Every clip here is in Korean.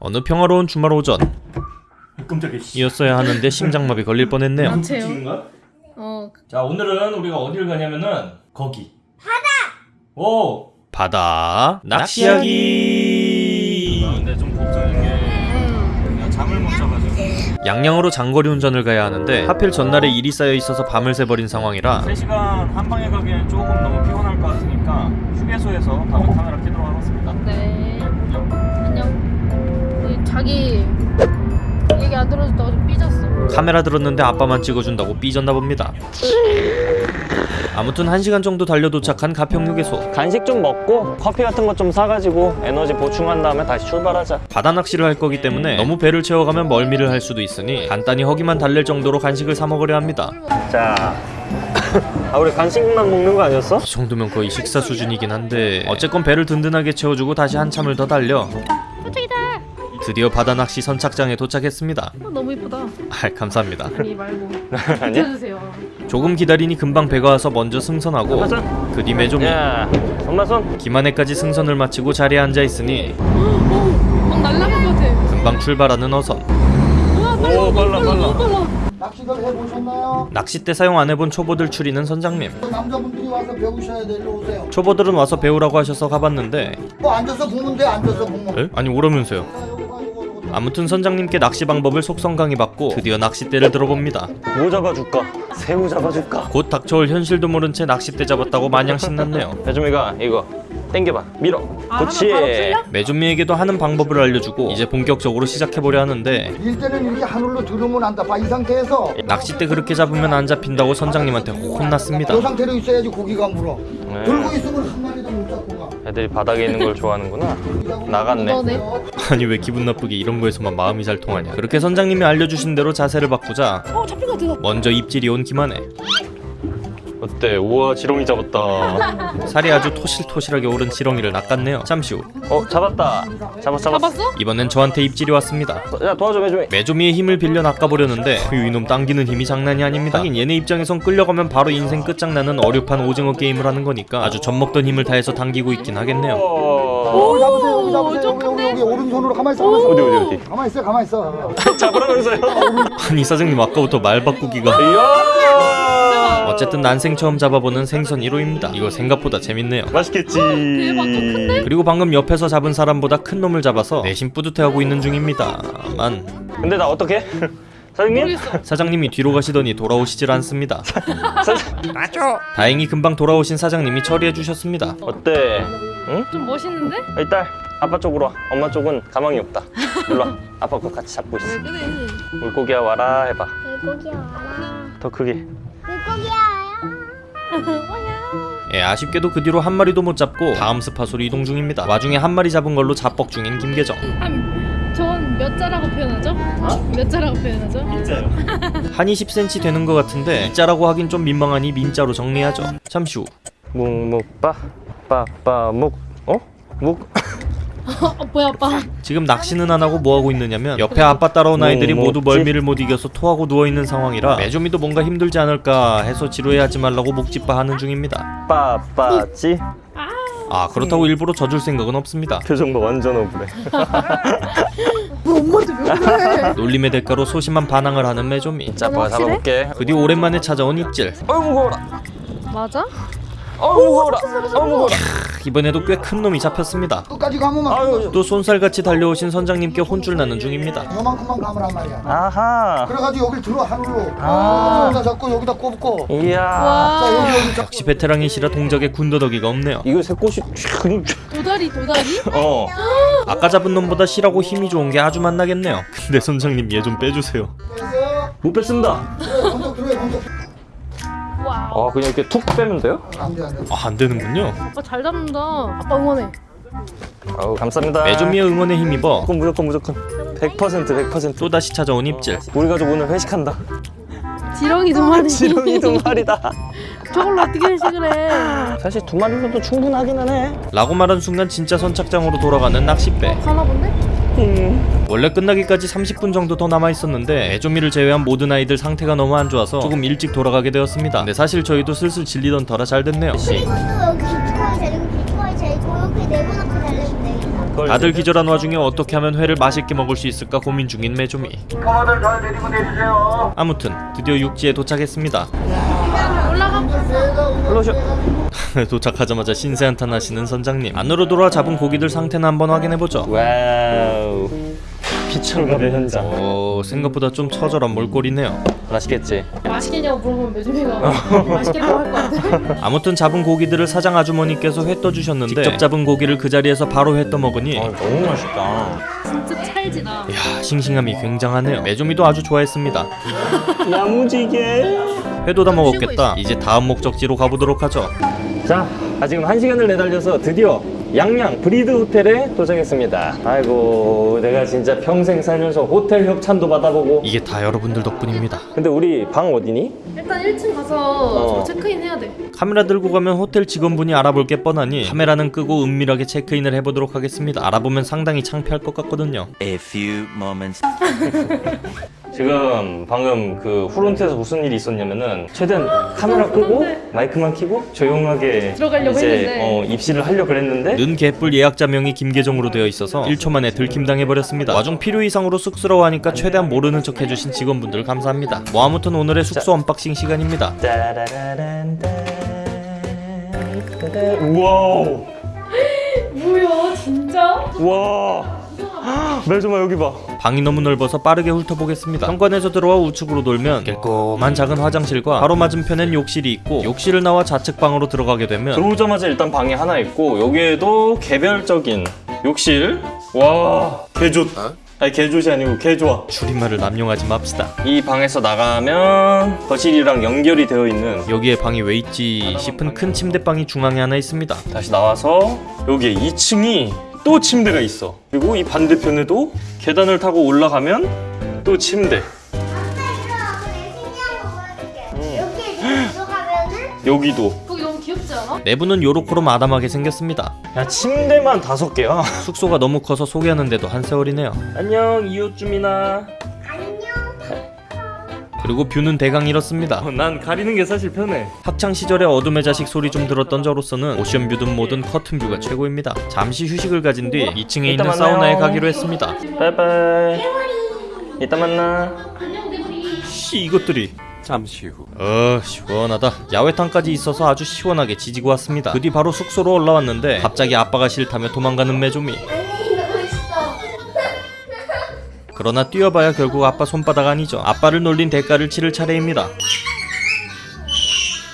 어느 평화로운 주말 오전 깜짝이야. 씨. 이었어야 하는데 심장마비 걸릴 뻔했네요. 거야? 어자 오늘은 우리가 어디를 가냐면은 거기. 바다. 오. 바다 낚시하기. 아, 근데 좀 걱정인 게 음. 내가 잠을 못 자가지고 양양으로 장거리 운전을 가야 하는데 하필 전날에 일이 쌓여 있어서 밤을 새버린 상황이라 3시간 한 방에 가기엔 조금 너무 피곤할 것 같으니까 휴게소에서 다음 카메라 켜도록 자기 얘기 안 들어줬다고 좀 삐졌어 카메라 들었는데 아빠만 찍어준다고 삐졌나 봅니다. 아무튼 1시간 정도 달려 도착한 가평휴게소 간식 좀 먹고 커피 같은 거좀 사가지고 에너지 보충한 다음에 다시 출발하자 바다 낚시를 할 거기 때문에 너무 배를 채워가면 멀미를 할 수도 있으니 간단히 허기만 달랠 정도로 간식을 사 먹으려 합니다. 자 아, 우리 간식만 먹는 거 아니었어? 이 정도면 거의 식사 수준이긴 한데 어쨌건 배를 든든하게 채워주고 다시 한참을 더 달려 드디어 바다 낚시 선착장에 도착했습니다. 어, 너무 이쁘다 아, 감사합니다. 아니 말고? 비켜주세요 조금 기다리니 금방 배가 와서 먼저 승선하고. 그 뒤에 좀야손 김한해까지 승선을 마치고 자리에 앉아 있으니 막 날라갈 것 같아 금방 출발하는 어선. 우와 빨라 오, 빨라, 빨라. 빨라 해보셨나요? 낚싯대 사용 안 해본 초보들 추리는 선장님. 남자분들이 와서 배우셔야 돼. 일로 오세요. 초보들은 와서 배우라고 하셔서 가봤는데 뭐 앉아서 보면 돼. 앉아서 보면. 에? 아니 오라면서요. 아무튼 선장님께 낚시 방법을 속성 강의받고 드디어 낚싯대를 들어봅니다. 뭐 잡아줄까? 새우 잡아줄까? 곧 닥쳐올 현실도 모른 채 낚싯대 잡았다고 마냥 신났네요. 배주미가 이거 땡겨봐 밀어 아, 그렇지? 매준미에게도 하는 방법을 알려주고 이제 본격적으로 시작해보려 하는데 일 때는 이렇게 하늘로 들으면 안다. 봐, 이 상태에서 낚싯대 그렇게 잡으면 안 잡힌다고 선장님한테 혼났습니다. 이 상태로 있어야지 고기가 물어. 네. 들고 있으면 한 마리도 못 잡고 가. 애들이 바닥에 있는 걸 좋아하는구나 나갔네 너네 아니 왜 기분 나쁘게 이런 거에서만 마음이 잘 통하냐. 그렇게 선장님이 알려주신 대로 자세를 바꾸자 어 먼저 입질이 온 김한해. 어때 우와 지렁이 잡았다 살이 아주 토실토실하게 오른 지렁이를 낚았네요. 잠시 후 어 잡았다 잡았 잡았어 잡았어? 이번엔 저한테 입질이 왔습니다. 야 도와줘 배주미 메조미의 힘을 빌려 낚아보려는데 그 이놈 당기는 힘이 장난이 아닙니다. 하긴 얘네 입장에선 끌려가면 바로 인생 끝장나는 어렵한 오징어 게임을 하는 거니까 아주 젖먹던 힘을 다해서 당기고 있긴 하겠네요. 어, 잡으세요. 여기 잡으세요. 좀 여기, 여기? 여기 오른손으로 가만히 있어. 가만히 있어. 어디 어디 어디 가만히 있어. 가만히 있어. 잡으라면서요 아니 사장님 아까부터 말 바꾸기가 어쨌든 난생 처음 잡아보는 생선 1호입니다. 이거 생각보다 재밌네요. 맛있겠지 대박, 또 큰데? 그리고 방금 옆에서 잡은 사람보다 큰 놈을 잡아서 내심 뿌듯해하고 있는 중입니다만 근데 나 어떻게? 사장님? 모르겠어 사장님이 뒤로 가시더니 돌아오시질 않습니다. 다행히 금방 돌아오신 사장님이 처리해 주셨습니다. 어때? 응? 좀 멋있는데? 이 딸 아빠 쪽으로 와 엄마 쪽은 가망이 없다 일로 와 아빠 거 같이 잡고 있어 왜 그래 물고기야 와라 해봐 물고기야 와라 더 크게 예, 아쉽게도 그 뒤로 한 마리도 못 잡고 다음 스팟으로 이동 중입니다. 와중에 한 마리 잡은 걸로 자뻑 중인 김계정. 한전몇 자라고 표현하죠? 몇 자라고 표현하죠? 한 20cm 되는 것 같은데 이자라고 하긴 좀 민망하니 민자로 정리하죠. 잠시 후 묵묵빠 빠빠묵 어? 묵어 뭐야 아빠 지금 낚시는 안 하고 뭐 하고 있느냐면 옆에 아빠 따라온 아이들이 뭐 모두 먹지? 멀미를 못 이겨서 토하고 누워 있는 상황이라 매조미도 뭔가 힘들지 않을까 해서 지루해하지 말라고 목짓바 하는 중입니다. 빠빠찌 아 그렇다고 일부러 져줄 생각은 없습니다. 표정 봐 완전 억울해 놀림의 대가로 소심한 반항을 하는 매조미. 자 아빠가 잡아볼게 그뒤 오랜만에 찾아온 입질. 어우 무거워라 맞아? 어우 무거워라 어우 무거워라 이번에도 꽤 큰 놈이 잡혔습니다. 끝까지 가면 막 아유 또 손살같이 달려오신 선장님께 혼쭐 나는 중입니다. 요만큼만 감으란 말이야. 아하 그래가지고 여기 들어 하늘로. 아. 여기다 잡고 여기다 꼽고. 이야 자 여기 와 여기 잡고. 역시 베테랑이시라 동작에 군더더기가 없네요. 이거 새꽃이 도다리 도다리? 어 아까 잡은 놈보다 실하고 힘이 좋은 게 아주 만나겠네요. 근데 선장님 얘 좀 빼주세요. 못 뺐습니다 아 그냥 이렇게 툭 빼면 돼요? 안 돼 안 돼. 아, 안 되는군요. 아빠 잘 잡는다 아빠 응원해 아우 감사합니다 매조미의 응원에 힘입어 무조건 무조건 무조건 100% 100% 또 다시 찾아온 입질. 우리 가족 오늘 회식한다 지렁이 두 마리 지렁이 두 마리다 저걸로 어떻게 회식을 해 사실 두 마리로도 충분하기는 해 라고 말한 순간 진짜 선착장으로 돌아가는 낚싯배. 가나 본데? 원래 끝나기까지 30분 정도 더 남아 있었는데 애조미를 제외한 모든 아이들 상태가 너무 안 좋아서 조금 일찍 돌아가게 되었습니다. 근데 사실 저희도 슬슬 질리던 터라 잘 됐네요. 그리고 또 여기 비트코인 데리고 비트코인 여기 내고 놓고 달래 다들 기절한 와중에 어떻게 하면 회를 맛있게 먹을 수 있을까 고민 중인 메조미. 아무튼 드디어 육지에 도착했습니다. 도착하자마자 신세 한탄 하시는 선장님. 안으로 돌아 잡은 고기들 상태는 한번 확인해보죠. 와우. 피천갑의 현장 오 생각보다 좀 처절한 몰골이네요 맛있겠지? 맛있겠냐고 물어보면 매주미가 맛있겠다고 할 것 같아. 아무튼 잡은 고기들을 사장 아주머니께서 회 떠주셨는데 직접 잡은 고기를 그 자리에서 바로 회 떠먹으니 아 너무 맛있다 진짜 찰지다. 이야 싱싱함이 굉장하네요 메조미도 아주 좋아했습니다 야무지게 회도 다 먹었겠다. 이제 다음 목적지로 가보도록 하죠 자, 아 지금 한 시간을 내달려서 드디어 양양 브리드 호텔에 도착했습니다. 아이고, 내가 진짜 평생 살면서 호텔 협찬도 받아보고. 이게 다 여러분들 덕분입니다 근데 우리 방 어디니? 일단 1층 가서 어. 체크인 해야 돼. 카메라 들고 가면 호텔 직원분이 알아볼 게 뻔하니 카메라는 끄고 은밀하게 체크인을 해보도록 하겠습니다 알아보면 상당히 창피할 것 같거든요 A few moments 지금 방금 그 프론트에서 무슨 일이 있었냐면은 최대한 카메라 끄고 마이크만 켜고 조용하게 들어가려고 이제 했는데. 어, 입실을 하려고 그랬는데 는 개뿔 예약자 명이 김계정으로 되어 있어서 1초 만에 들킴당해버렸습니다. 와중 필요 이상으로 쑥스러워하니까 최대한 모르는 척 해주신 직원분들 감사합니다. 뭐 아무튼 오늘의 숙소 언박싱 시간입니다. 우와 뭐야 진짜? 우와 멜조마 여기 봐 방이 너무 넓어서 빠르게 훑어보겠습니다. 현관에서 들어와 우측으로 돌면 깰꼼한 작은 화장실과 바로 맞은편엔 욕실이 있고 욕실을 나와 좌측 방으로 들어가게 되면 들어오자마자 일단 방이 하나 있고 여기에도 개별적인 욕실. 와 개좋 아니 개좋이 아니고 개좋아 줄임말을 남용하지 맙시다. 이 방에서 나가면 거실이랑 연결이 되어 있는 여기에 방이 왜 있지 싶은 큰 침대방이 중앙에 하나 있습니다. 다시 나와서 여기에 2층이 또 침대가 있어. 그리고 이 반대편에도 계단을 타고 올라가면 또 침대. 여기 들어가면은 여기도? 내부는 요렇게로 아담하게 생겼습니다. 야 침대만 다섯 개야. 숙소가 너무 커서 소개하는데도 한 세월이네요. 안녕 이웃 주민아. 안녕. 그리고 뷰는 대강 이렇습니다 어, 난 가리는 게 사실 편해 학창 시절에 어둠의 자식 소리 좀 들었던 저로서는 오션뷰든 뭐든 커튼뷰가 최고입니다. 잠시 휴식을 가진 뒤 2층에 이따 있는 만나요. 사우나에 가기로 했습니다. 바이바이 이따 만나 씨 이것들이 잠시 후. 어 시원하다. 야외탕까지 있어서 아주 시원하게 지지고 왔습니다. 그 뒤 바로 숙소로 올라왔는데 갑자기 아빠가 싫다며 도망가는 메조미. 그러나 뛰어봐야 결국 아빠 손바닥 아니죠. 아빠를 놀린 대가를 치를 차례입니다.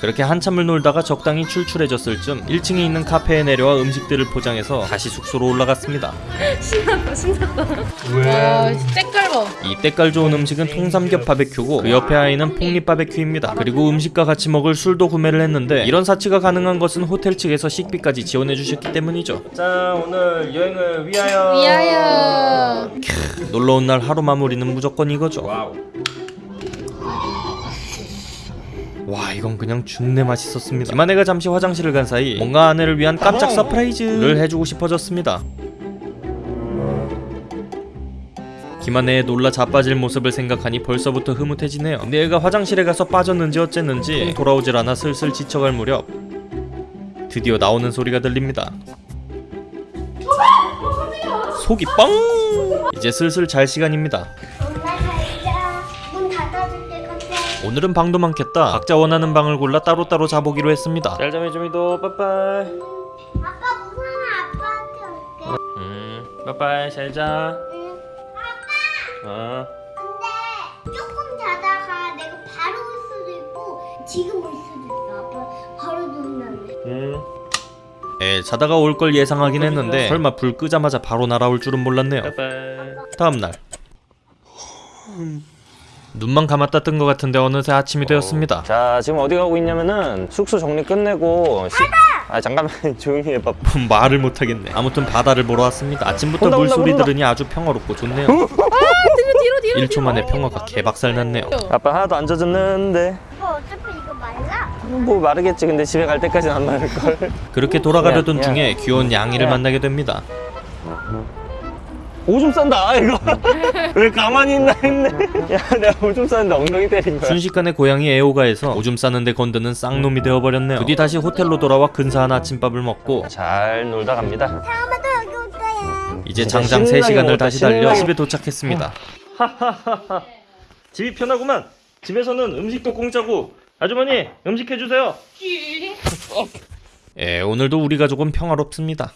그렇게 한참을 놀다가 적당히 출출해졌을 쯤 1층에 있는 카페에 내려와 음식들을 포장해서 다시 숙소로 올라갔습니다. 신났다 신났다. 와 색깔 봐. 이 때깔 좋은 음식은 통삼겹 바베큐고 그 옆에 아이는 폭립 바베큐입니다. 그리고 음식과 같이 먹을 술도 구매를 했는데 이런 사치가 가능한 것은 호텔 측에서 식비까지 지원해 주셨기 때문이죠. 자 오늘 여행을 위하여 위하여. 놀러 온 날 하루 마무리는 무조건 이거죠. 와 이건 그냥 준내 맛있었습니다. 김아내가 잠시 화장실을 간 사이 뭔가 아내를 위한 깜짝 서프라이즈를 해주고 싶어졌습니다. 김아내의 놀라 자빠질 모습을 생각하니 벌써부터 흐뭇해지네요. 근데 얘가 화장실에 가서 빠졌는지 어쨌는지 통 돌아오질 않아 슬슬 지쳐갈 무렵 드디어 나오는 소리가 들립니다. 속이 뻥! 이제 슬슬 잘 시간입니다. 오늘은 방도 많겠다. 각자 원하는 방을 골라 따로따로 자보기로 했습니다. 짤점이 좀이도 빠빠이 아빠 무서워 아빠한테 올게. 음, 빠빠이 잘 자. 응. 어. 근데 조금 자다가 내가 바로 올 수도 있고 지금 올 수도 있어. 아빠 바로 눈 났네. 음. 에 자다가 올 걸 예상하긴 했는데 설마 불 끄자마자 바로 날아올 줄은 몰랐네요. 빠빠이 다음 날. 눈만 감았다 뜬 것 같은데 어느새 아침이 되었습니다. 자 지금 어디 가고 있냐면은 숙소 정리 끝내고 시... 아 잠깐만 조용히 해봐 말을 못하겠네. 아무튼 바다를 보러 왔습니다. 아침부터 온다, 온다, 물소리 온다. 들으니 아주 평화롭고 좋네요. 뒤로 뒤로 뒤로. 1초 만에 평화가 개박살 났네요. 아빠 하나도 안 젖었는데 아빠 어차피 이거 말라. 뭐 마르겠지 근데 집에 갈 때까지는 안 마를걸 그렇게 돌아가려던 야, 야. 중에 귀여운 양이를 야. 만나게 됩니다. 오줌 싼다 이거 왜 가만히 있나 했네 야 내가 오줌 쌌는데 엉덩이 때린 거야 순식간에 고양이 에오가에서 오줌 싸는데 건드는 쌍놈이 되어버렸네요. 그뒤 다시 호텔로 돌아와 근사한 아침밥을 먹고 잘 놀다 갑니다 다음에도 여기 올 거야. 이제 장장 신나게 3시간을 먹었다, 다시 달려 신나게 집에 도착했습니다. 집이 편하구만. 집에서는 음식도 공짜고 아주머니 음식 해주세요. 예, 오늘도 우리 가족은 평화롭습니다.